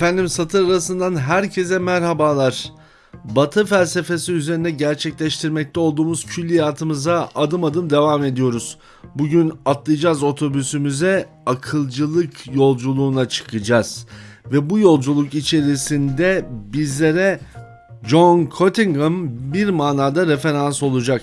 Efendim satır arasından herkese merhabalar. Batı felsefesi üzerine gerçekleştirmekte olduğumuz külliyatımıza adım adım devam ediyoruz. Bugün atlayacağız otobüsümüze, akılcılık yolculuğuna çıkacağız. Ve bu yolculuk içerisinde bizlere John Cottingham bir manada referans olacak.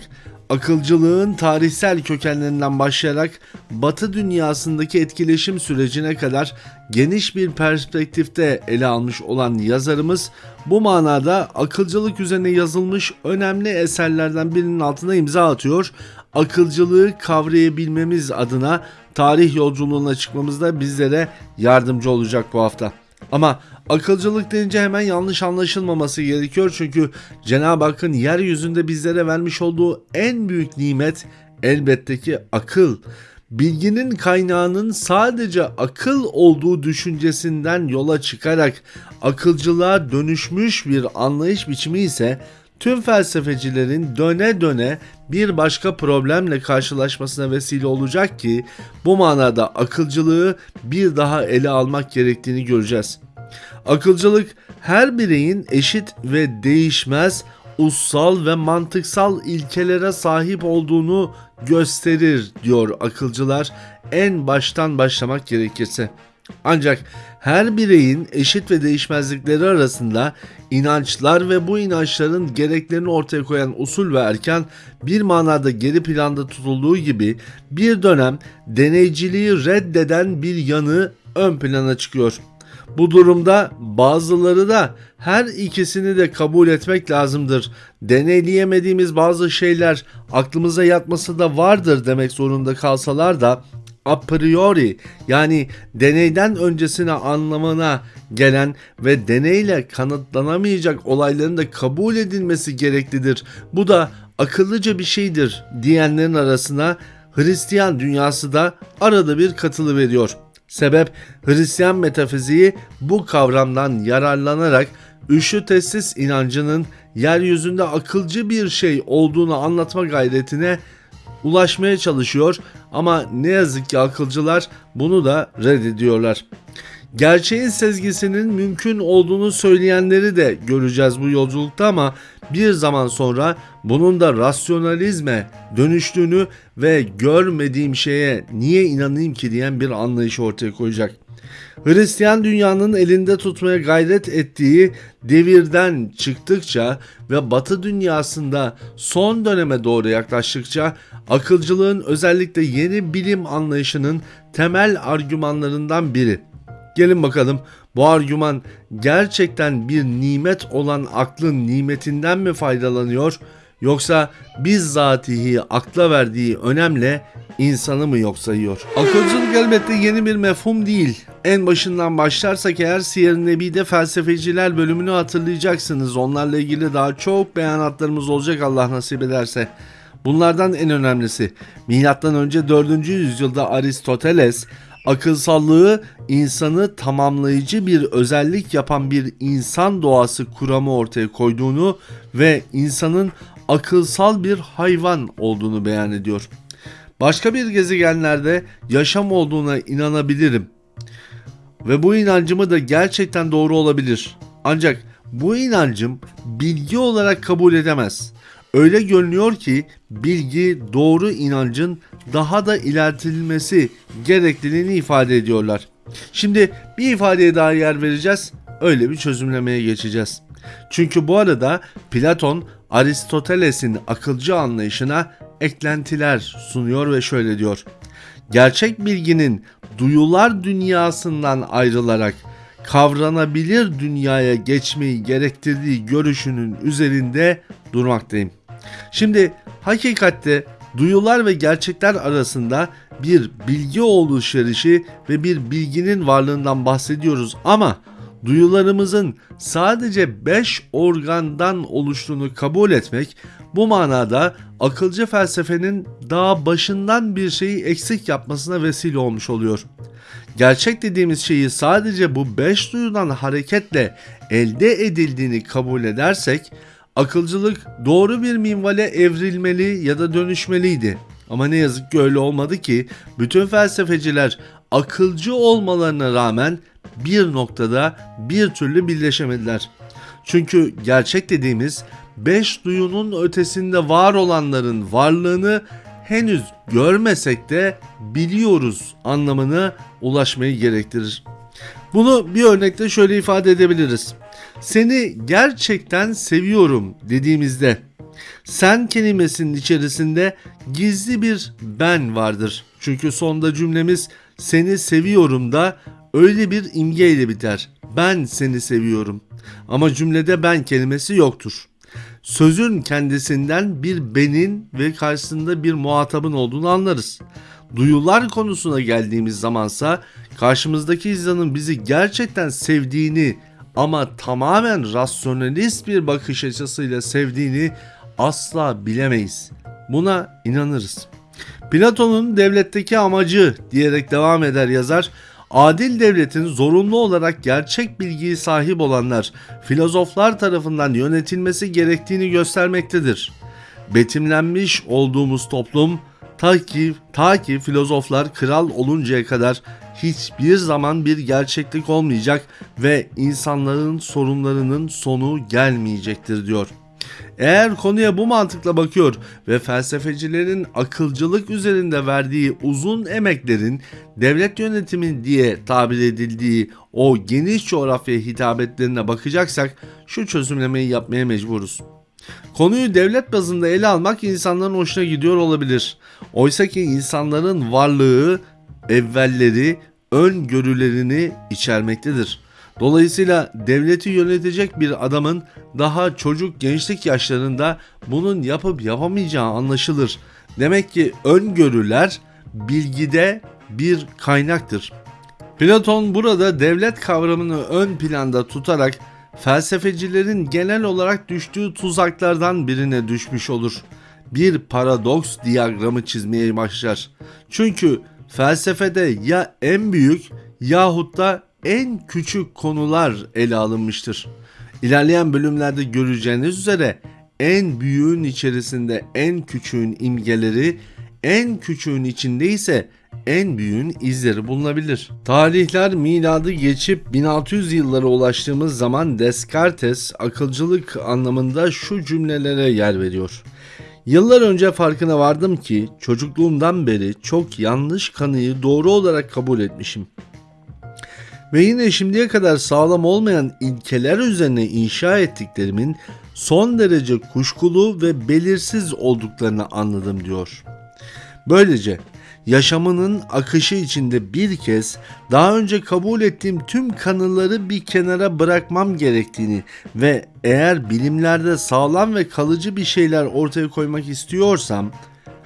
Akılcılığın tarihsel kökenlerinden başlayarak Batı dünyasındaki etkileşim sürecine kadar geniş bir perspektifte ele almış olan yazarımız bu manada akılcılık üzerine yazılmış önemli eserlerden birinin altına imza atıyor. Akılcılığı kavrayabilmemiz adına tarih yolculuğuna çıkmamızda bizlere yardımcı olacak bu hafta. Ama akılcılık deyince hemen yanlış anlaşılmaması gerekiyor çünkü Cenab-ı Hakk'ın yeryüzünde bizlere vermiş olduğu en büyük nimet elbette ki akıl. Bilginin kaynağının sadece akıl olduğu düşüncesinden yola çıkarak akılcılığa dönüşmüş bir anlayış biçimi ise tüm felsefecilerin döne döne bir başka problemle karşılaşmasına vesile olacak ki bu manada akılcılığı bir daha ele almak gerektiğini göreceğiz. Akılcılık her bireyin eşit ve değişmez ussal ve mantıksal ilkelere sahip olduğunu gösterir diyor akılcılar en baştan başlamak gerekirse. Ancak her bireyin eşit ve değişmezlikleri arasında inançlar ve bu inançların gereklerini ortaya koyan usul ve erken bir manada geri planda tutulduğu gibi bir dönem deneyciliği reddeden bir yanı ön plana çıkıyor. Bu durumda bazıları da her ikisini de kabul etmek lazımdır. Deneyleyemediğimiz bazı şeyler aklımıza yatması da vardır demek zorunda kalsalar da a priori yani deneyden öncesine anlamına gelen ve deneyle kanıtlanamayacak olayların da kabul edilmesi gereklidir. Bu da akıllıca bir şeydir diyenlerin arasına Hristiyan dünyası da arada bir katılı veriyor. Sebep Hristiyan metafiziği bu kavramdan yararlanarak üşü testis inancının yeryüzünde akılcı bir şey olduğunu anlatma gayretine ulaşmaya çalışıyor ama ne yazık ki akılcılar bunu da reddediyorlar. Gerçeğin sezgisinin mümkün olduğunu söyleyenleri de göreceğiz bu yolculukta ama bir zaman sonra bunun da rasyonalizme dönüştüğünü ve görmediğim şeye niye inanayım ki diyen bir anlayış ortaya koyacak. Hristiyan dünyanın elinde tutmaya gayret ettiği devirden çıktıkça ve Batı dünyasında son döneme doğru yaklaştıkça akılcılığın özellikle yeni bilim anlayışının temel argümanlarından biri. Gelin bakalım bu argüman gerçekten bir nimet olan aklın nimetinden mi faydalanıyor yoksa bizzatihi akla verdiği önemle insanı mı yok sayıyor? Akılcılık elbette yeni bir mefhum değil. En başından başlarsak eğer Siyer-i Nebi'de felsefeciler bölümünü hatırlayacaksınız. Onlarla ilgili daha çok beyanatlarımız olacak Allah nasip ederse. Bunlardan en önemlisi M.Ö. 4. yüzyılda Aristoteles akılsallığı insanı tamamlayıcı bir özellik yapan bir insan doğası kuramı ortaya koyduğunu ve insanın akılsal bir hayvan olduğunu beyan ediyor. Başka bir gezegenlerde yaşam olduğuna inanabilirim. Ve bu inancımı da gerçekten doğru olabilir. Ancak bu inancım bilgi olarak kabul edemez. Öyle görünüyor ki bilgi doğru inancın daha da ilerletilmesi gerekliliğini ifade ediyorlar. Şimdi bir ifadeye daha yer vereceğiz. Öyle bir çözümlemeye geçeceğiz. Çünkü bu arada Platon Aristoteles'in akılcı anlayışına eklentiler sunuyor ve şöyle diyor. Gerçek bilginin duyular dünyasından ayrılarak kavranabilir dünyaya geçmeyi gerektirdiği görüşünün üzerinde durmaktayım. Şimdi hakikatte duyular ve gerçekler arasında bir bilgi oluşverişi ve bir bilginin varlığından bahsediyoruz ama duyularımızın sadece 5 organdan oluştuğunu kabul etmek bu manada akılcı felsefenin daha başından bir şeyi eksik yapmasına vesile olmuş oluyor. Gerçek dediğimiz şeyi sadece bu 5 duyudan hareketle elde edildiğini kabul edersek akılcılık doğru bir minvale evrilmeli ya da dönüşmeliydi. Ama ne yazık ki öyle olmadı ki bütün felsefeciler akılcı olmalarına rağmen bir noktada bir türlü birleşemediler. Çünkü gerçek dediğimiz beş duyunun ötesinde var olanların varlığını henüz görmesek de biliyoruz anlamına ulaşmayı gerektirir. Bunu bir örnekte şöyle ifade edebiliriz. Seni gerçekten seviyorum dediğimizde sen kelimesinin içerisinde gizli bir ben vardır. Çünkü sonda cümlemiz seni seviyorum da öyle bir imgeyle biter. Ben seni seviyorum. Ama cümlede ben kelimesi yoktur. Sözün kendisinden bir benin ve karşısında bir muhatabın olduğunu anlarız. Duyular konusuna geldiğimiz zamansa karşımızdaki izlanın bizi gerçekten sevdiğini ama tamamen rasyonelist bir bakış açısıyla sevdiğini asla bilemeyiz. Buna inanırız. Platon'un devletteki amacı diyerek devam eder yazar. Adil devletin zorunlu olarak gerçek bilgiyi sahip olanlar filozoflar tarafından yönetilmesi gerektiğini göstermektedir. Betimlenmiş olduğumuz toplum ta ki, ta ki filozoflar kral oluncaya kadar hiçbir zaman bir gerçeklik olmayacak ve insanların sorunlarının sonu gelmeyecektir diyor. Eğer konuya bu mantıkla bakıyor ve felsefecilerin akılcılık üzerinde verdiği uzun emeklerin devlet yönetimi diye tabir edildiği o geniş coğrafya hitabetlerine bakacaksak şu çözümlemeyi yapmaya mecburuz. Konuyu devlet bazında ele almak insanların hoşuna gidiyor olabilir. Oysa ki insanların varlığı, evvelleri, öngörülerini içermektedir. Dolayısıyla devleti yönetecek bir adamın daha çocuk gençlik yaşlarında bunun yapıp yapamayacağı anlaşılır. Demek ki öngörüler bilgide bir kaynaktır. Platon burada devlet kavramını ön planda tutarak felsefecilerin genel olarak düştüğü tuzaklardan birine düşmüş olur. Bir paradoks diyagramı çizmeye başlar. Çünkü felsefede ya en büyük yahut da en küçük konular ele alınmıştır. İlerleyen bölümlerde göreceğiniz üzere en büyüğün içerisinde en küçüğün imgeleri, en küçüğün içinde ise en büyüğün izleri bulunabilir. Tarihler miladı geçip 1600 yıllara ulaştığımız zaman Descartes akılcılık anlamında şu cümlelere yer veriyor. Yıllar önce farkına vardım ki çocukluğumdan beri çok yanlış kanıyı doğru olarak kabul etmişim. Ve yine şimdiye kadar sağlam olmayan ilkeler üzerine inşa ettiklerimin son derece kuşkulu ve belirsiz olduklarını anladım diyor. Böylece yaşamının akışı içinde bir kez daha önce kabul ettiğim tüm kanıları bir kenara bırakmam gerektiğini ve eğer bilimlerde sağlam ve kalıcı bir şeyler ortaya koymak istiyorsam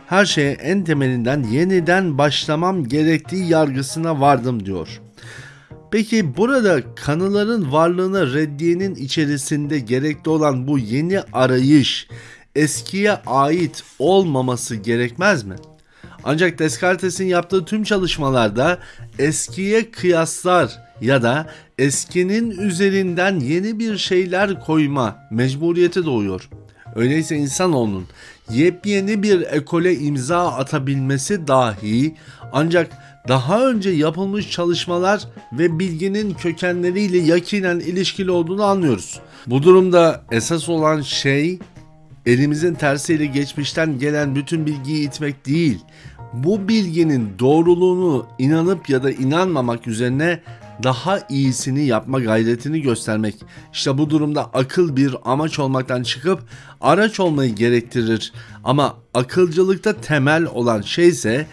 her şeye en temelinden yeniden başlamam gerektiği yargısına vardım diyor. Peki burada kanıların varlığına reddiyenin içerisinde gerekli olan bu yeni arayış eskiye ait olmaması gerekmez mi? Ancak Descartes'in yaptığı tüm çalışmalarda eskiye kıyaslar ya da eskinin üzerinden yeni bir şeyler koyma mecburiyeti doğuyor. Öyleyse insanoğlunun yepyeni bir ekole imza atabilmesi dahi ancak daha önce yapılmış çalışmalar ve bilginin kökenleriyle yakinen ilişkili olduğunu anlıyoruz. Bu durumda esas olan şey elimizin tersiyle geçmişten gelen bütün bilgiyi itmek değil, bu bilginin doğruluğunu inanıp ya da inanmamak üzerine daha iyisini yapma gayretini göstermek. İşte bu durumda akıl bir amaç olmaktan çıkıp araç olmayı gerektirir. Ama akılcılıkta temel olan şey ise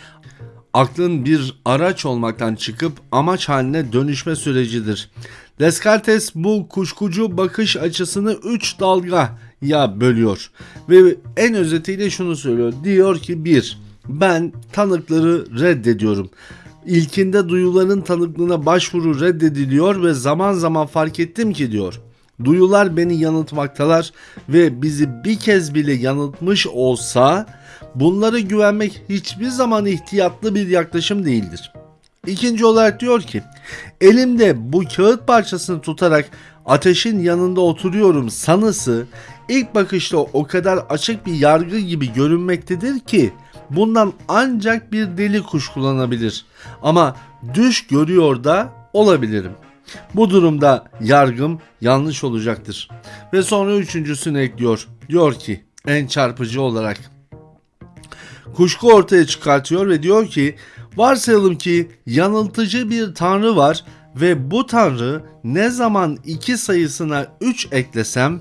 aklın bir araç olmaktan çıkıp amaç haline dönüşme sürecidir. Descartes bu kuşkucu bakış açısını 3 dalga ya bölüyor ve en özetiyle şunu söylüyor. Diyor ki 1. Ben tanıkları reddediyorum. İlkinde duyuların tanıklığına başvuru reddediliyor ve zaman zaman fark ettim ki diyor. Duyular beni yanıltmaktalar ve bizi bir kez bile yanıltmış olsa bunlara güvenmek hiçbir zaman ihtiyatlı bir yaklaşım değildir. İkinci olarak diyor ki elimde bu kağıt parçasını tutarak ateşin yanında oturuyorum sanısı ilk bakışta o kadar açık bir yargı gibi görünmektedir ki bundan ancak bir deli kuş kullanabilir. Ama düş görüyor da olabilirim. Bu durumda yargım yanlış olacaktır. Ve sonra üçüncüsünü ekliyor. Diyor ki en çarpıcı olarak kuşku ortaya çıkartıyor ve diyor ki varsayalım ki yanıltıcı bir tanrı var ve bu tanrı ne zaman iki sayısına 3 eklesem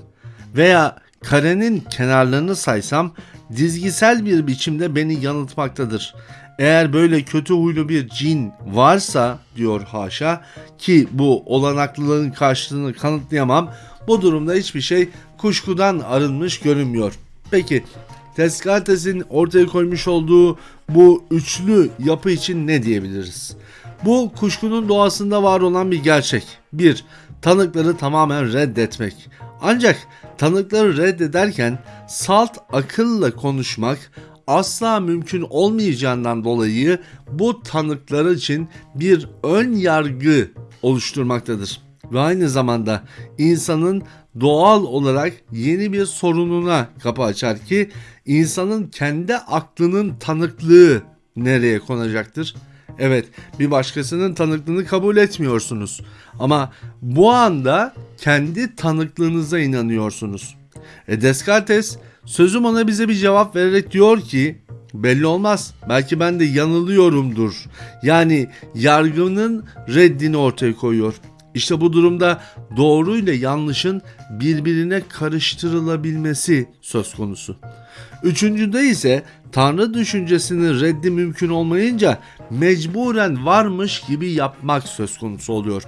veya karenin kenarlarını saysam dizgisel bir biçimde beni yanıltmaktadır. Eğer böyle kötü huylu bir cin varsa diyor haşa ki bu olanaklılığın karşılığını kanıtlayamam bu durumda hiçbir şey kuşkudan arınmış görünmüyor. Peki Descartes'in ortaya koymuş olduğu bu üçlü yapı için ne diyebiliriz? Bu kuşkunun doğasında var olan bir gerçek. 1. Tanıkları tamamen reddetmek. Ancak tanıkları reddederken salt akılla konuşmak asla mümkün olmayacağından dolayı bu tanıklar için bir ön yargı oluşturmaktadır. Ve aynı zamanda insanın doğal olarak yeni bir sorununa kapı açar ki insanın kendi aklının tanıklığı nereye konacaktır? Evet, bir başkasının tanıklığını kabul etmiyorsunuz. Ama bu anda kendi tanıklığınıza inanıyorsunuz. E Descartes sözüm ona bize bir cevap vererek diyor ki belli olmaz. Belki ben de yanılıyorumdur. Yani yargının reddini ortaya koyuyor. İşte bu durumda doğru ile yanlışın birbirine karıştırılabilmesi söz konusu. Üçüncüde ise Tanrı düşüncesinin reddi mümkün olmayınca mecburen varmış gibi yapmak söz konusu oluyor.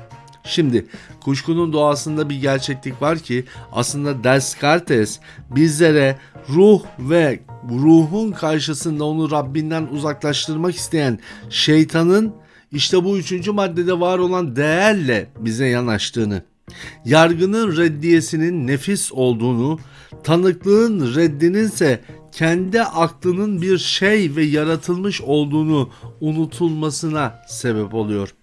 Şimdi kuşkunun doğasında bir gerçeklik var ki aslında Descartes bizlere ruh ve ruhun karşısında onu Rabbinden uzaklaştırmak isteyen şeytanın işte bu üçüncü maddede var olan değerle bize yanaştığını, yargının reddiyesinin nefis olduğunu, tanıklığın reddinin ise kendi aklının bir şey ve yaratılmış olduğunu unutulmasına sebep oluyor.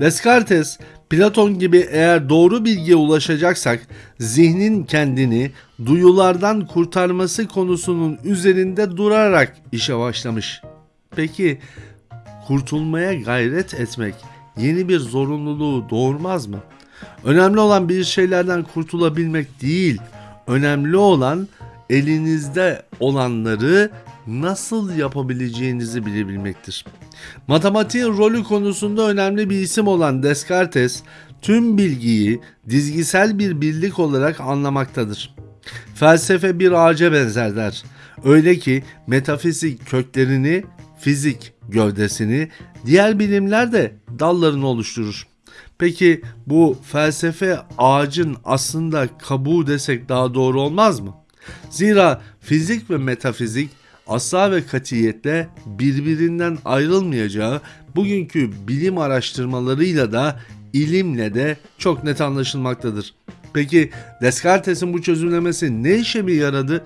Descartes, Platon gibi eğer doğru bilgiye ulaşacaksak zihnin kendini duyulardan kurtarması konusunun üzerinde durarak işe başlamış. Peki kurtulmaya gayret etmek yeni bir zorunluluğu doğurmaz mı? Önemli olan bir şeylerden kurtulabilmek değil, önemli olan elinizde olanları nasıl yapabileceğinizi bilebilmektir. Matematiğin rolü konusunda önemli bir isim olan Descartes tüm bilgiyi dizgisel bir birlik olarak anlamaktadır. Felsefe bir ağaca benzer der. Öyle ki metafizik köklerini, fizik gövdesini, diğer bilimler de dallarını oluşturur. Peki bu felsefe ağacın aslında kabuğu desek daha doğru olmaz mı? Zira fizik ve metafizik asla ve katiyetle birbirinden ayrılmayacağı bugünkü bilim araştırmalarıyla da ilimle de çok net anlaşılmaktadır. Peki Descartes'in bu çözümlemesi ne işe mi yaradı?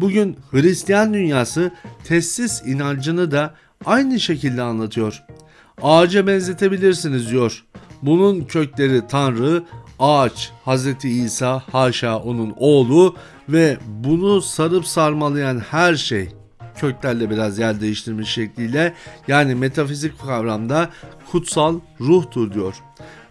Bugün Hristiyan dünyası testis inancını da aynı şekilde anlatıyor. Ağaca benzetebilirsiniz diyor. Bunun kökleri Tanrı, ağaç, Hz. İsa, haşa onun oğlu ve bunu sarıp sarmalayan her şey köklerle biraz yer değiştirmiş şekliyle yani metafizik kavramda kutsal ruhtur diyor.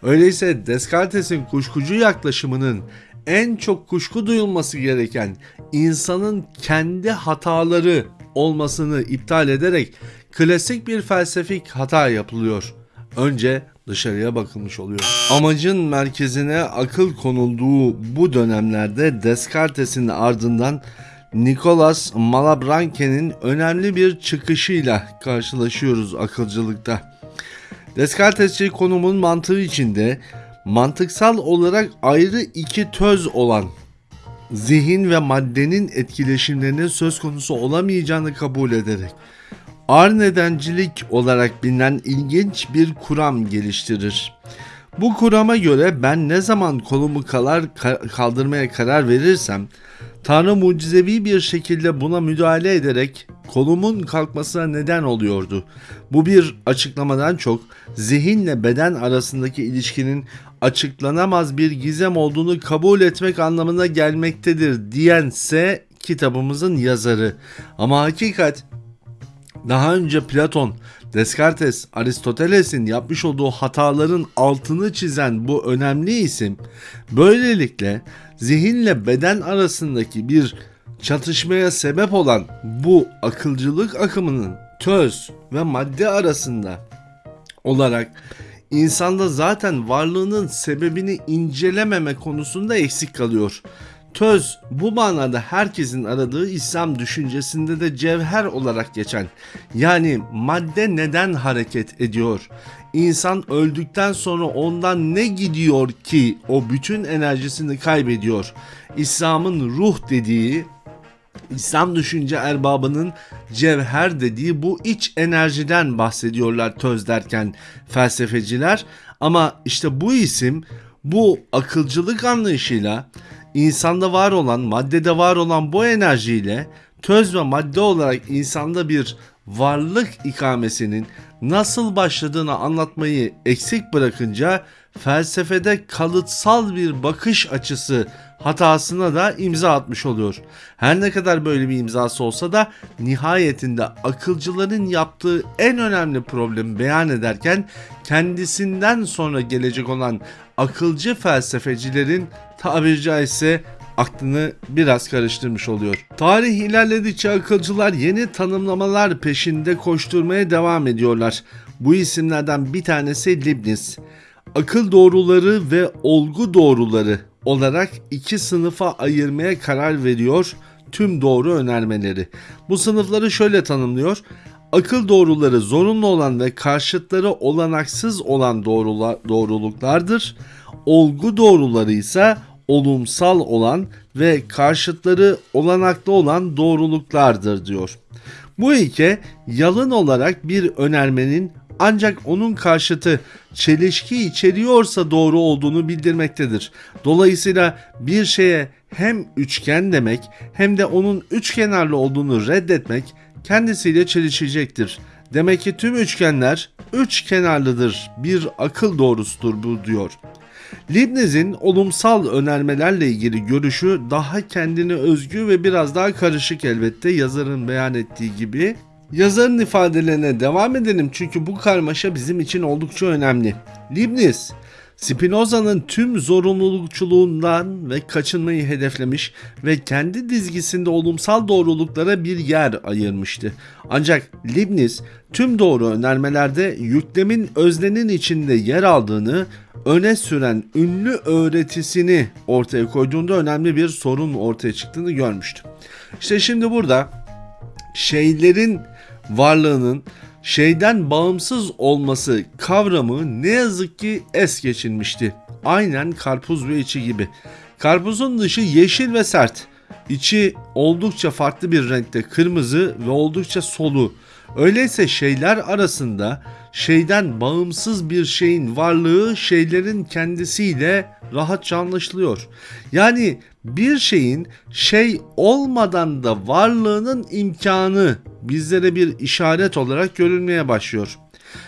Öyleyse Descartes'in kuşkucu yaklaşımının en çok kuşku duyulması gereken insanın kendi hataları olmasını iptal ederek klasik bir felsefik hata yapılıyor. Önce dışarıya bakılmış oluyor. Amacın merkezine akıl konulduğu bu dönemlerde Descartes'in ardından Nicolas Malebranche'nin önemli bir çıkışıyla karşılaşıyoruz akılcılıkta. Descartesçi konumun mantığı içinde mantıksal olarak ayrı iki töz olan zihin ve maddenin etkileşimlerinin söz konusu olamayacağını kabul ederek ağır nedencilik olarak bilinen ilginç bir kuram geliştirir. Bu kurama göre ben ne zaman kolumu kalar kaldırmaya karar verirsem Tanrı mucizevi bir şekilde buna müdahale ederek kolumun kalkmasına neden oluyordu. Bu bir açıklamadan çok zihinle beden arasındaki ilişkinin açıklanamaz bir gizem olduğunu kabul etmek anlamına gelmektedir diyense kitabımızın yazarı. Ama hakikat Daha önce Platon, Descartes, Aristoteles'in yapmış olduğu hataların altını çizen bu önemli isim böylelikle zihinle beden arasındaki bir çatışmaya sebep olan bu akılcılık akımının töz ve madde arasında olarak insanda zaten varlığının sebebini incelememe konusunda eksik kalıyor. Töz bu manada herkesin aradığı İslam düşüncesinde de cevher olarak geçen yani madde neden hareket ediyor? İnsan öldükten sonra ondan ne gidiyor ki o bütün enerjisini kaybediyor? İslam'ın ruh dediği İslam düşünce erbabının cevher dediği bu iç enerjiden bahsediyorlar töz derken felsefeciler. Ama işte bu isim bu akılcılık anlayışıyla insanda var olan, maddede var olan bu enerjiyle töz ve madde olarak insanda bir varlık ikamesinin nasıl başladığını anlatmayı eksik bırakınca felsefede kalıtsal bir bakış açısı hatasına da imza atmış oluyor. Her ne kadar böyle bir imzası olsa da nihayetinde akılcıların yaptığı en önemli problemi beyan ederken kendisinden sonra gelecek olan akılcı felsefecilerin tabiri caizse aklını biraz karıştırmış oluyor. Tarih ilerledikçe akılcılar yeni tanımlamalar peşinde koşturmaya devam ediyorlar. Bu isimlerden bir tanesi Leibniz. Akıl doğruları ve olgu doğruları olarak iki sınıfa ayırmaya karar veriyor tüm doğru önermeleri. Bu sınıfları şöyle tanımlıyor. Akıl doğruları zorunlu olan ve karşıtları olanaksız olan doğrula, doğruluklardır. Olgu doğruları ise olumsal olan ve karşıtları olanaklı olan doğruluklardır diyor. Bu ilke yalın olarak bir önermenin ancak onun karşıtı çelişki içeriyorsa doğru olduğunu bildirmektedir. Dolayısıyla bir şeye hem üçgen demek hem de onun üçkenarlı olduğunu reddetmek kendisiyle çelişecektir. Demek ki tüm üçgenler üç kenarlıdır. Bir akıl doğrusudur bu diyor. Leibniz'in olumsal önermelerle ilgili görüşü daha kendine özgü ve biraz daha karışık elbette yazarın beyan ettiği gibi. Yazarın ifadelerine devam edelim çünkü bu karmaşa bizim için oldukça önemli. Leibniz, Spinoza'nın tüm zorunlulukçuluğundan ve kaçınmayı hedeflemiş ve kendi dizgisinde olumsal doğruluklara bir yer ayırmıştı. Ancak Leibniz tüm doğru önermelerde yüklemin öznenin içinde yer aldığını öne süren ünlü öğretisini ortaya koyduğunda önemli bir sorun ortaya çıktığını görmüştü. İşte şimdi burada şeylerin varlığının şeyden bağımsız olması kavramı ne yazık ki es geçilmişti. Aynen karpuz ve içi gibi. Karpuzun dışı yeşil ve sert. İçi oldukça farklı bir renkte kırmızı ve oldukça solu. Öyleyse şeyler arasında şeyden bağımsız bir şeyin varlığı şeylerin kendisiyle rahatça anlaşılıyor. Yani bir şeyin şey olmadan da varlığının imkanı bizlere bir işaret olarak görülmeye başlıyor.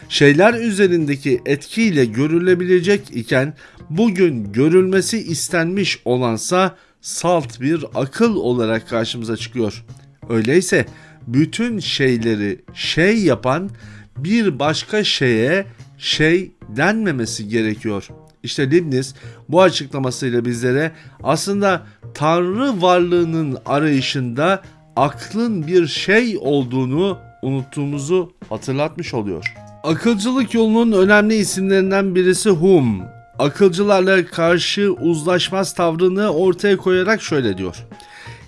Şeyler üzerindeki etkiyle görülebilecek iken bugün görülmesi istenmiş olansa salt bir akıl olarak karşımıza çıkıyor. Öyleyse bütün şeyleri şey yapan bir başka şeye şey denmemesi gerekiyor. İşte Leibniz bu açıklamasıyla bizlere aslında Tanrı varlığının arayışında aklın bir şey olduğunu unuttuğumuzu hatırlatmış oluyor. Akılcılık yolunun önemli isimlerinden birisi Hume. Akılcılarla karşı uzlaşmaz tavrını ortaya koyarak şöyle diyor.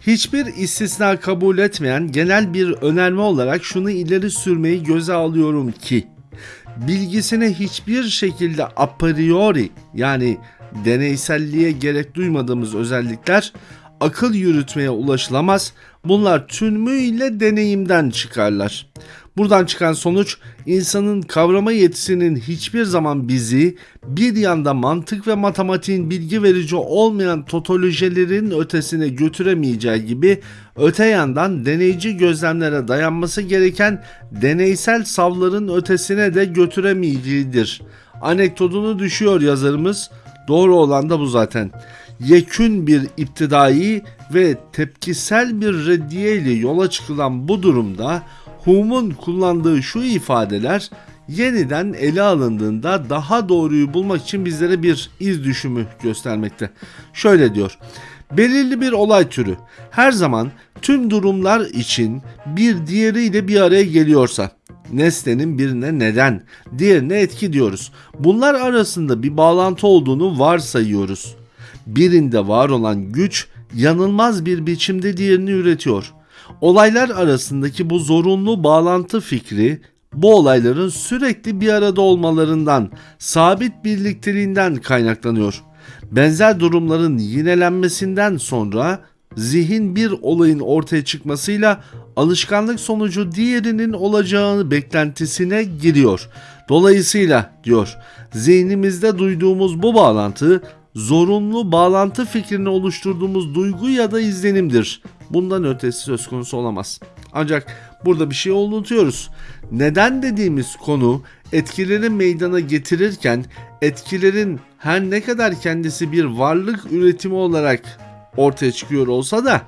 Hiçbir istisna kabul etmeyen genel bir önerme olarak şunu ileri sürmeyi göze alıyorum ki bilgisine hiçbir şekilde a priori yani deneyselliğe gerek duymadığımız özellikler akıl yürütmeye ulaşılamaz. Bunlar tümüyle deneyimden çıkarlar. Buradan çıkan sonuç insanın kavrama yetisinin hiçbir zaman bizi bir yanda mantık ve matematiğin bilgi verici olmayan totolojilerin ötesine götüremeyeceği gibi öte yandan deneyici gözlemlere dayanması gereken deneysel savların ötesine de götüremeyeceğidir. Anekdotunu düşüyor yazarımız. Doğru olan da bu zaten. Yekün bir iptidai ve tepkisel bir reddiye ile yola çıkılan bu durumda Hume'un kullandığı şu ifadeler yeniden ele alındığında daha doğruyu bulmak için bizlere bir iz düşümü göstermekte. Şöyle diyor. Belirli bir olay türü her zaman tüm durumlar için bir diğeriyle bir araya geliyorsa nesnenin birine neden, diğerine etki diyoruz. Bunlar arasında bir bağlantı olduğunu varsayıyoruz. Birinde var olan güç yanılmaz bir biçimde diğerini üretiyor. Olaylar arasındaki bu zorunlu bağlantı fikri bu olayların sürekli bir arada olmalarından, sabit birlikteliğinden kaynaklanıyor. Benzer durumların yinelenmesinden sonra zihin bir olayın ortaya çıkmasıyla alışkanlık sonucu diğerinin olacağını beklentisine giriyor. Dolayısıyla diyor zihnimizde duyduğumuz bu bağlantı zorunlu bağlantı fikrini oluşturduğumuz duygu ya da izlenimdir. Bundan ötesi söz konusu olamaz. Ancak burada bir şey unutuyoruz. Neden dediğimiz konu etkileri meydana getirirken etkilerin her ne kadar kendisi bir varlık üretimi olarak ortaya çıkıyor olsa da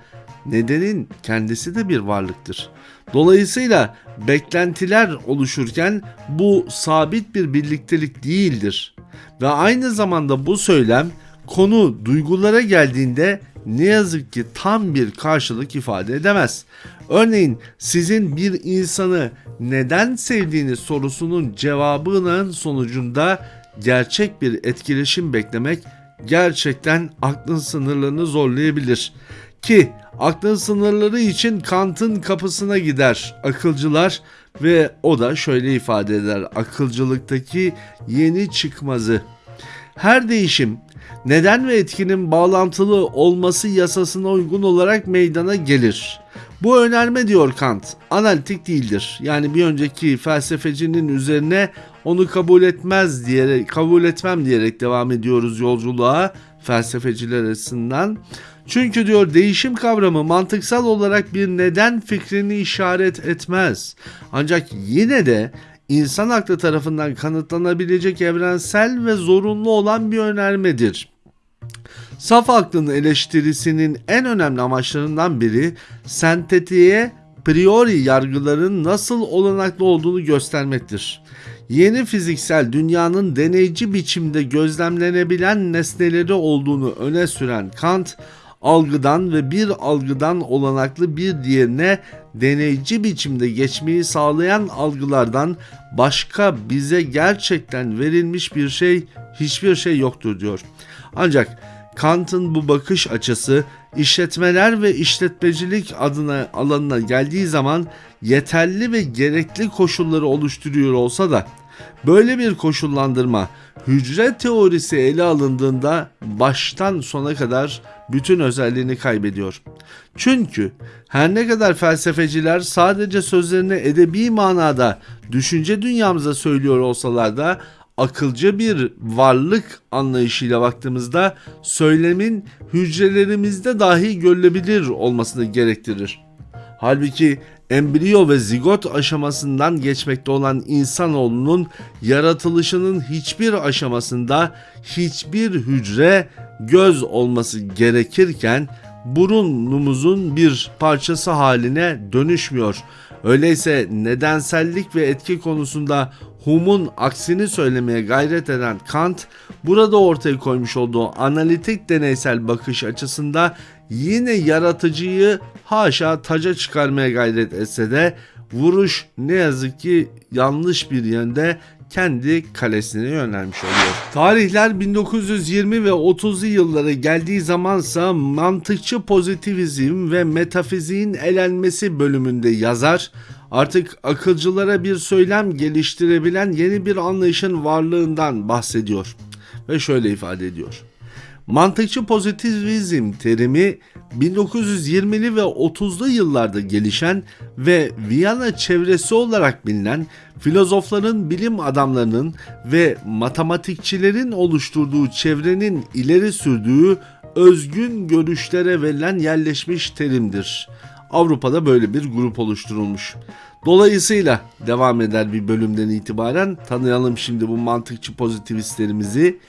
nedenin kendisi de bir varlıktır. Dolayısıyla beklentiler oluşurken bu sabit bir birliktelik değildir. Ve aynı zamanda bu söylem konu duygulara geldiğinde ne yazık ki tam bir karşılık ifade edemez. Örneğin sizin bir insanı neden sevdiğiniz sorusunun cevabının sonucunda gerçek bir etkileşim beklemek gerçekten aklın sınırlarını zorlayabilir. Ki aklın sınırları için Kant'ın kapısına gider akılcılar ve o da şöyle ifade eder akılcılıktaki yeni çıkmazı. Her değişim neden ve etkinin bağlantılı olması yasasına uygun olarak meydana gelir. Bu önerme diyor Kant, analitik değildir. Yani bir önceki felsefecinin üzerine onu kabul etmez diyerek, kabul etmem diyerek devam ediyoruz yolculuğa felsefeciler açısından. Çünkü diyor değişim kavramı mantıksal olarak bir neden fikrini işaret etmez. Ancak yine de insan aklı tarafından kanıtlanabilecek evrensel ve zorunlu olan bir önermedir. Saf aklın eleştirisinin en önemli amaçlarından biri sentetiğe priori yargıların nasıl olanaklı olduğunu göstermektir. Yeni fiziksel dünyanın deneyci biçimde gözlemlenebilen nesneleri olduğunu öne süren Kant, algıdan ve bir algıdan olanaklı bir diğerine deneyci biçimde geçmeyi sağlayan algılardan başka bize gerçekten verilmiş bir şey hiçbir şey yoktur diyor. Ancak Kant'ın bu bakış açısı işletmeler ve işletmecilik adına alanına geldiği zaman yeterli ve gerekli koşulları oluşturuyor olsa da böyle bir koşullandırma hücre teorisi ele alındığında baştan sona kadar bütün özelliğini kaybediyor. Çünkü her ne kadar felsefeciler sadece sözlerini edebi manada düşünce dünyamıza söylüyor olsalar da akılcı bir varlık anlayışıyla baktığımızda söylemin hücrelerimizde dahi görülebilir olmasını gerektirir. Halbuki embriyo ve zigot aşamasından geçmekte olan insanoğlunun yaratılışının hiçbir aşamasında hiçbir hücre göz olması gerekirken burunumuzun bir parçası haline dönüşmüyor. Öyleyse nedensellik ve etki konusunda Hume'un aksini söylemeye gayret eden Kant, burada ortaya koymuş olduğu analitik deneysel bakış açısında yine yaratıcıyı haşa taca çıkarmaya gayret etse de vuruş ne yazık ki yanlış bir yönde kendi kalesine yönelmiş oluyor. Tarihler 1920 ve 30'lu yıllara geldiği zamansa mantıkçı pozitivizm ve metafiziğin elenmesi bölümünde yazar artık akılcılara bir söylem geliştirebilen yeni bir anlayışın varlığından bahsediyor ve şöyle ifade ediyor. Mantıkçı pozitivizm terimi 1920'li ve 30'lu yıllarda gelişen ve Viyana çevresi olarak bilinen filozofların, bilim adamlarının ve matematikçilerin oluşturduğu çevrenin ileri sürdüğü özgün görüşlere verilen yerleşmiş terimdir. Avrupa'da böyle bir grup oluşturulmuş. Dolayısıyla devam eder bir bölümden itibaren tanıyalım şimdi bu mantıkçı pozitivistlerimizi.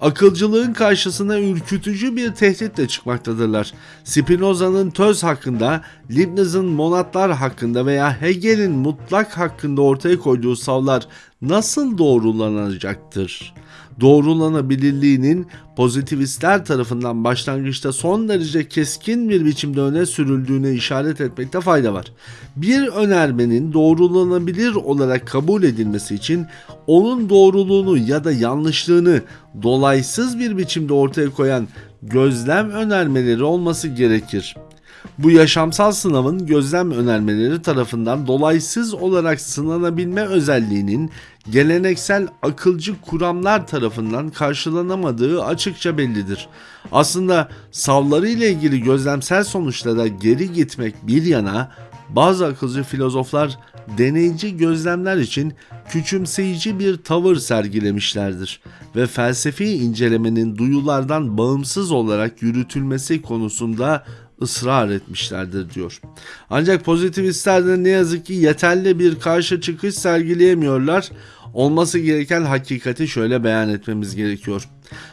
Akılcılığın karşısına ürkütücü bir tehditle çıkmaktadırlar. Spinoza'nın töz hakkında, Leibniz'in monatlar hakkında veya Hegel'in mutlak hakkında ortaya koyduğu savlar nasıl doğrulanacaktır? doğrulanabilirliğinin pozitivistler tarafından başlangıçta son derece keskin bir biçimde öne sürüldüğüne işaret etmekte fayda var. Bir önermenin doğrulanabilir olarak kabul edilmesi için onun doğruluğunu ya da yanlışlığını dolaysız bir biçimde ortaya koyan gözlem önermeleri olması gerekir. Bu yaşamsal sınavın gözlem önermeleri tarafından dolaysız olarak sınanabilme özelliğinin geleneksel akılcı kuramlar tarafından karşılanamadığı açıkça bellidir. Aslında savları ile ilgili gözlemsel sonuçlara geri gitmek bir yana bazı akılcı filozoflar deneyici gözlemler için küçümseyici bir tavır sergilemişlerdir ve felsefi incelemenin duyulardan bağımsız olarak yürütülmesi konusunda ısrar etmişlerdir diyor. Ancak pozitivistler de ne yazık ki yeterli bir karşı çıkış sergileyemiyorlar. Olması gereken hakikati şöyle beyan etmemiz gerekiyor.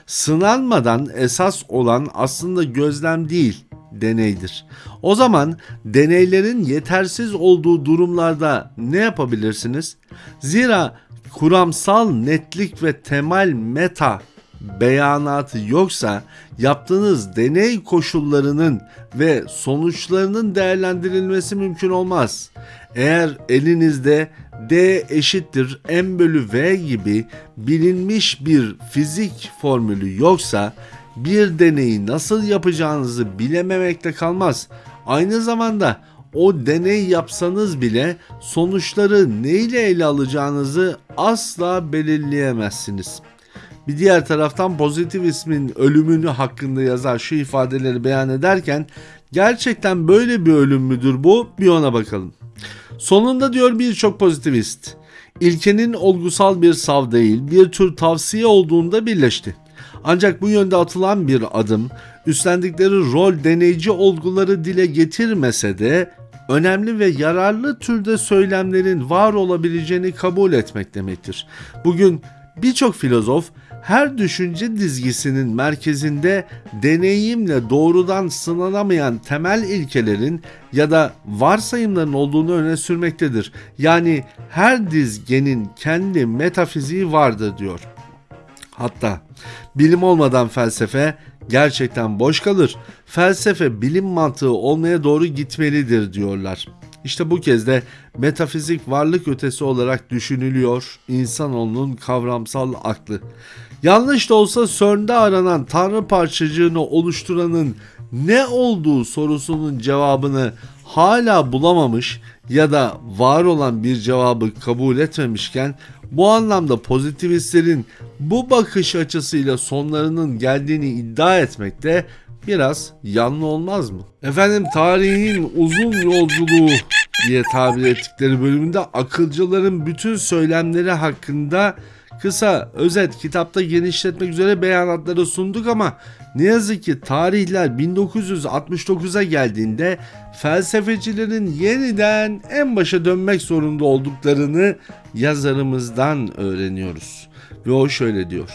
Sınanmadan esas olan aslında gözlem değil, deneydir. O zaman deneylerin yetersiz olduğu durumlarda ne yapabilirsiniz? Zira kuramsal netlik ve temel meta beyanatı yoksa yaptığınız deney koşullarının ve sonuçlarının değerlendirilmesi mümkün olmaz. Eğer elinizde D eşittir M bölü V gibi bilinmiş bir fizik formülü yoksa bir deneyi nasıl yapacağınızı bilememekte kalmaz. Aynı zamanda o deney yapsanız bile sonuçları neyle ele alacağınızı asla belirleyemezsiniz. Bir diğer taraftan pozitivizmin ölümünü hakkında yazar şu ifadeleri beyan ederken gerçekten böyle bir ölüm müdür bu? Bir ona bakalım. Sonunda diyor birçok pozitivist, ilkenin olgusal bir sav değil, bir tür tavsiye olduğunda birleşti. Ancak bu yönde atılan bir adım, üstlendikleri rol deneyici olguları dile getirmese de önemli ve yararlı türde söylemlerin var olabileceğini kabul etmek demektir. Bugün birçok filozof her düşünce dizgisinin merkezinde deneyimle doğrudan sınanamayan temel ilkelerin ya da varsayımların olduğunu öne sürmektedir. Yani her dizgenin kendi metafiziği vardır diyor. Hatta bilim olmadan felsefe gerçekten boş kalır. Felsefe bilim mantığı olmaya doğru gitmelidir diyorlar. İşte bu kez de metafizik varlık ötesi olarak düşünülüyor insanoğlunun kavramsal aklı. Yanlış da olsa CERN'de aranan tanrı parçacığını oluşturanın ne olduğu sorusunun cevabını hala bulamamış ya da var olan bir cevabı kabul etmemişken bu anlamda pozitivistlerin bu bakış açısıyla sonlarının geldiğini iddia etmekte biraz yanlı olmaz mı? Efendim tarihin uzun yolculuğu diye tabir ettikleri bölümünde akılcıların bütün söylemleri hakkında kısa özet kitapta genişletmek üzere beyanatları sunduk ama ne yazık ki tarihler 1969'a geldiğinde felsefecilerin yeniden en başa dönmek zorunda olduklarını yazarımızdan öğreniyoruz. Ve o şöyle diyor.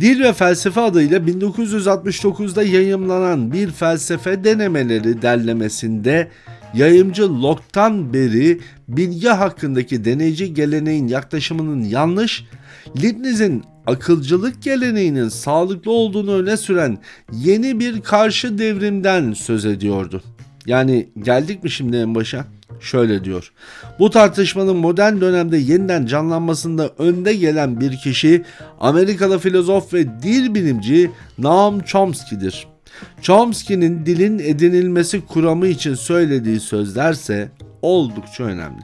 Dil ve Felsefe adıyla 1969'da yayımlanan bir felsefe denemeleri derlemesinde yayımcı Locke'tan beri bilgi hakkındaki deneyici geleneğin yaklaşımının yanlış, Leibniz'in akılcılık geleneğinin sağlıklı olduğunu öne süren yeni bir karşı devrimden söz ediyordu. Yani geldik mi şimdi en başa? Şöyle diyor. Bu tartışmanın modern dönemde yeniden canlanmasında önde gelen bir kişi Amerikalı filozof ve dil bilimci Noam Chomsky'dir. Chomsky'nin dilin edinilmesi kuramı için söylediği sözlerse oldukça önemli.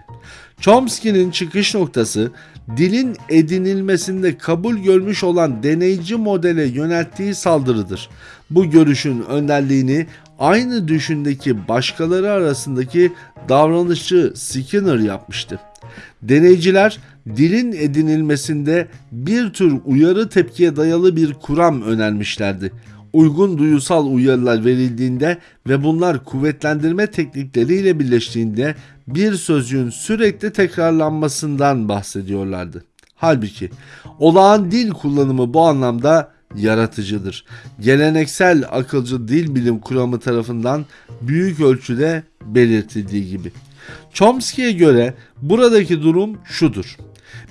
Chomsky'nin çıkış noktası dilin edinilmesinde kabul görmüş olan deneyici modele yönelttiği saldırıdır. Bu görüşün önderliğini aynı düşündeki başkaları arasındaki davranışçı Skinner yapmıştı. Deneyciler dilin edinilmesinde bir tür uyarı tepkiye dayalı bir kuram önermişlerdi. Uygun duyusal uyarılar verildiğinde ve bunlar kuvvetlendirme teknikleriyle birleştiğinde bir sözcüğün sürekli tekrarlanmasından bahsediyorlardı. Halbuki olağan dil kullanımı bu anlamda yaratıcıdır. Geleneksel akılcı dil bilim kuramı tarafından büyük ölçüde belirtildiği gibi. Chomsky'ye göre buradaki durum şudur.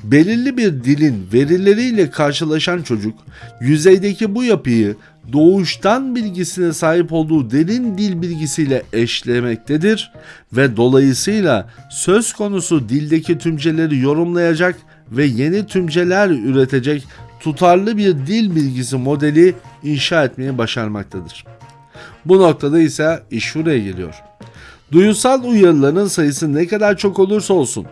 Belirli bir dilin verileriyle karşılaşan çocuk yüzeydeki bu yapıyı doğuştan bilgisine sahip olduğu derin dil bilgisiyle eşlemektedir ve dolayısıyla söz konusu dildeki tümceleri yorumlayacak ve yeni tümceler üretecek tutarlı bir dil bilgisi modeli inşa etmeyi başarmaktadır. Bu noktada ise iş şuraya geliyor. Duyusal uyarıların sayısı ne kadar çok olursa olsun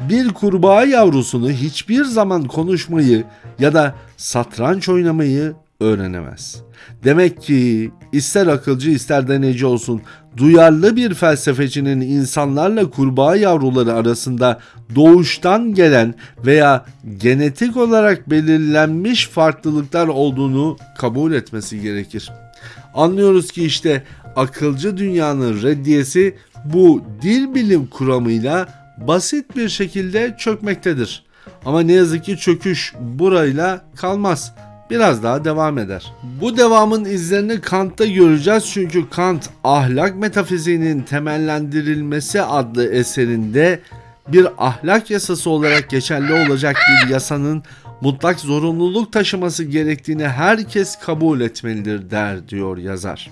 bir kurbağa yavrusunu hiçbir zaman konuşmayı ya da satranç oynamayı öğrenemez. Demek ki ister akılcı ister deneyci olsun duyarlı bir felsefecinin insanlarla kurbağa yavruları arasında doğuştan gelen veya genetik olarak belirlenmiş farklılıklar olduğunu kabul etmesi gerekir. Anlıyoruz ki işte akılcı dünyanın reddiyesi bu dil bilim kuramıyla basit bir şekilde çökmektedir. Ama ne yazık ki çöküş burayla kalmaz. Biraz daha devam eder. Bu devamın izlerini Kant'ta göreceğiz çünkü Kant ahlak metafiziğinin temellendirilmesi adlı eserinde bir ahlak yasası olarak geçerli olacak bir yasanın mutlak zorunluluk taşıması gerektiğini herkes kabul etmelidir der diyor yazar.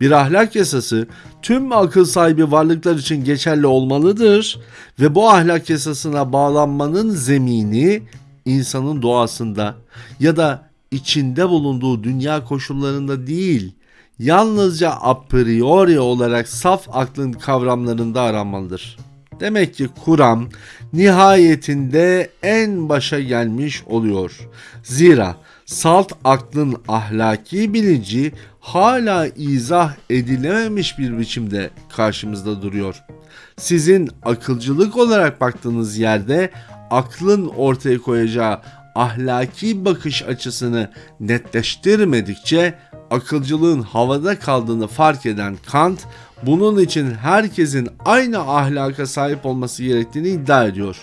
Bir ahlak yasası tüm akıl sahibi varlıklar için geçerli olmalıdır ve bu ahlak yasasına bağlanmanın zemini insanın doğasında ya da içinde bulunduğu dünya koşullarında değil, yalnızca a priori olarak saf aklın kavramlarında aranmalıdır. Demek ki Kur'an nihayetinde en başa gelmiş oluyor. Zira salt aklın ahlaki bilinci hala izah edilememiş bir biçimde karşımızda duruyor. Sizin akılcılık olarak baktığınız yerde aklın ortaya koyacağı ahlaki bakış açısını netleştirmedikçe akılcılığın havada kaldığını fark eden Kant bunun için herkesin aynı ahlaka sahip olması gerektiğini iddia ediyor.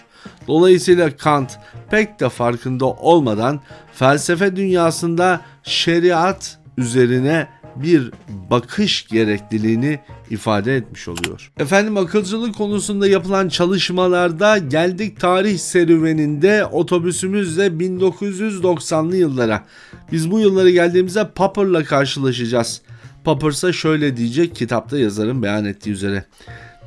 Dolayısıyla Kant pek de farkında olmadan felsefe dünyasında şeriat üzerine bir bakış gerekliliğini ifade etmiş oluyor. Efendim akılcılık konusunda yapılan çalışmalarda geldik tarih serüveninde otobüsümüzle 1990'lı yıllara. Biz bu yıllara geldiğimizde Popper'la karşılaşacağız. Popper ise şöyle diyecek kitapta yazarın beyan ettiği üzere.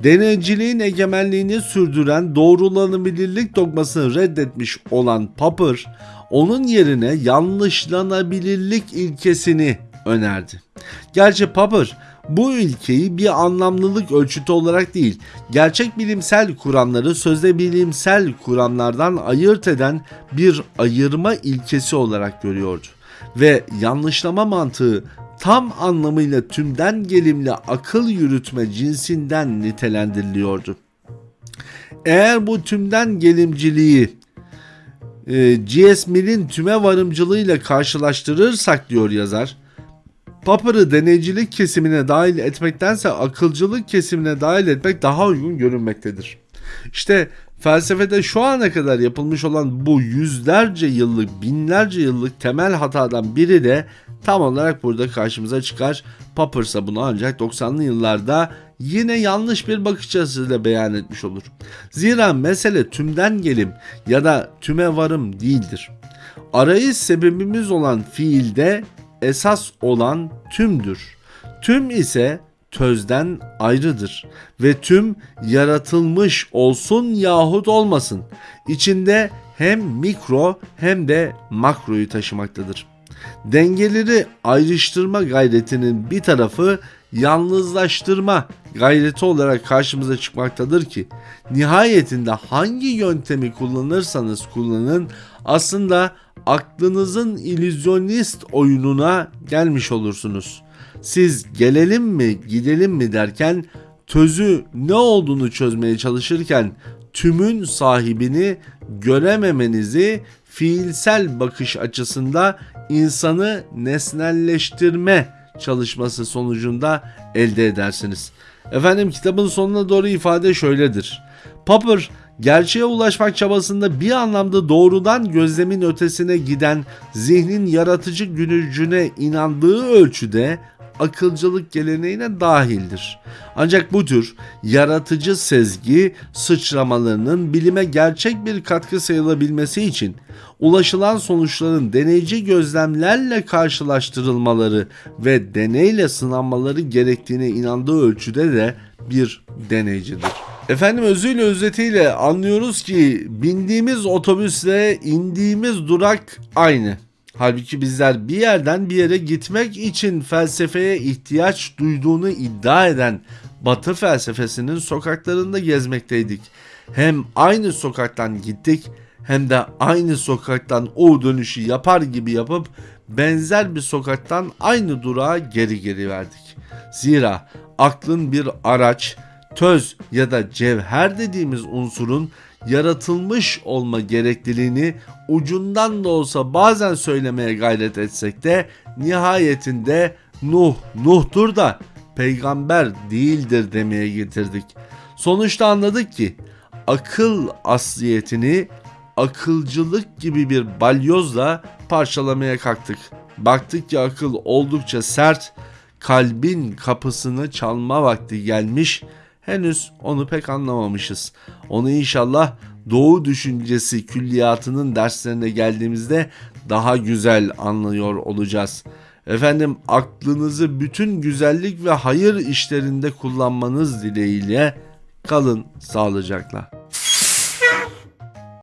Deneyciliğin egemenliğini sürdüren doğrulanabilirlik dogmasını reddetmiş olan Popper, onun yerine yanlışlanabilirlik ilkesini önerdi. Gerçi Popper bu ilkeyi bir anlamlılık ölçütü olarak değil, gerçek bilimsel kuramları sözde bilimsel kuramlardan ayırt eden bir ayırma ilkesi olarak görüyordu. Ve yanlışlama mantığı tam anlamıyla tümden gelimli akıl yürütme cinsinden nitelendiriliyordu. Eğer bu tümden gelimciliği e, G.S. Mill'in tüme varımcılığıyla karşılaştırırsak diyor yazar, Popper'ı deneycilik kesimine dahil etmektense akılcılık kesimine dahil etmek daha uygun görünmektedir. İşte felsefede şu ana kadar yapılmış olan bu yüzlerce yıllık, binlerce yıllık temel hatadan biri de tam olarak burada karşımıza çıkar. Popper ise bunu ancak 90'lı yıllarda yine yanlış bir bakış açısıyla beyan etmiş olur. Zira mesele tümden gelim ya da tüme varım değildir. Arayış sebebimiz olan fiilde esas olan tümdür. Tüm ise tözden ayrıdır ve tüm yaratılmış olsun yahut olmasın. İçinde hem mikro hem de makroyu taşımaktadır. Dengeleri ayrıştırma gayretinin bir tarafı yalnızlaştırma gayreti olarak karşımıza çıkmaktadır ki nihayetinde hangi yöntemi kullanırsanız kullanın aslında aklınızın illüzyonist oyununa gelmiş olursunuz. Siz gelelim mi gidelim mi derken tözü ne olduğunu çözmeye çalışırken tümün sahibini görememenizi fiilsel bakış açısında insanı nesnelleştirme çalışması sonucunda elde edersiniz. Efendim kitabın sonuna doğru ifade şöyledir. Popper gerçeğe ulaşmak çabasında bir anlamda doğrudan gözlemin ötesine giden zihnin yaratıcı gücüne inandığı ölçüde akılcılık geleneğine dahildir. Ancak bu tür yaratıcı sezgi sıçramalarının bilime gerçek bir katkı sayılabilmesi için ulaşılan sonuçların deneyci gözlemlerle karşılaştırılmaları ve deneyle sınanmaları gerektiğine inandığı ölçüde de bir deneycidir. Efendim özüyle özetiyle anlıyoruz ki bindiğimiz otobüsle indiğimiz durak aynı. Halbuki bizler bir yerden bir yere gitmek için felsefeye ihtiyaç duyduğunu iddia eden Batı felsefesinin sokaklarında gezmekteydik. Hem aynı sokaktan gittik hem de aynı sokaktan o dönüşü yapar gibi yapıp benzer bir sokaktan aynı durağa geri geri verdik. Zira aklın bir araç, töz ya da cevher dediğimiz unsurun yaratılmış olma gerekliliğini ucundan da olsa bazen söylemeye gayret etsek de nihayetinde Nuh Nuh'tur da peygamber değildir demeye getirdik. Sonuçta anladık ki akıl asliyetini akılcılık gibi bir balyozla parçalamaya kalktık. Baktık ki akıl oldukça sert, kalbin kapısını çalma vakti gelmiş. Henüz onu pek anlamamışız. Onu inşallah doğu düşüncesi külliyatının derslerine geldiğimizde daha güzel anlıyor olacağız. Efendim aklınızı bütün güzellik ve hayır işlerinde kullanmanız dileğiyle kalın sağlıcakla.